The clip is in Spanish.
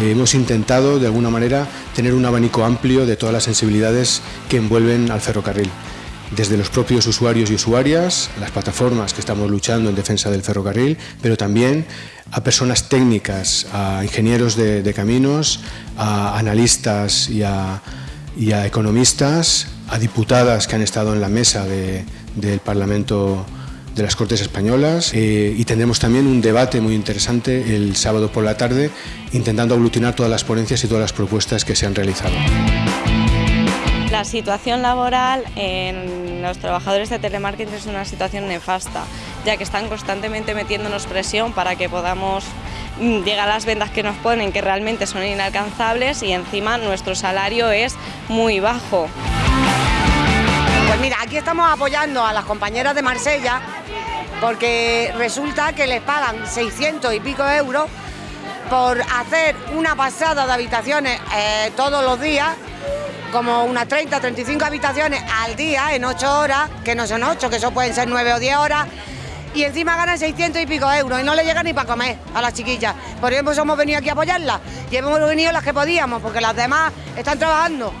eh, hemos intentado de alguna manera tener un abanico amplio de todas las sensibilidades que envuelven al ferrocarril. Desde los propios usuarios y usuarias, las plataformas que estamos luchando en defensa del ferrocarril, pero también a personas técnicas, a ingenieros de, caminos, a analistas y a, economistas, a diputadas que han estado en la mesa del Parlamento de las Cortes Españolas eh, y tendremos también un debate muy interesante el sábado por la tarde intentando aglutinar todas las ponencias y todas las propuestas que se han realizado. La situación laboral en los trabajadores de telemarketing es una situación nefasta, ya que están constantemente metiéndonos presión para que podamos mm, llegar a las ventas que nos ponen, que realmente son inalcanzables y encima nuestro salario es muy bajo. Mira, aquí estamos apoyando a las compañeras de Marsella porque resulta que les pagan 600 y pico euros por hacer una pasada de habitaciones eh, todos los días como unas 30, 35 habitaciones al día en 8 horas, que no son 8, que eso pueden ser 9 o 10 horas, y encima ganan 600 y pico euros y no le llega ni para comer a las chiquillas. Por ejemplo, hemos venido aquí a apoyarlas y hemos venido las que podíamos, porque las demás están trabajando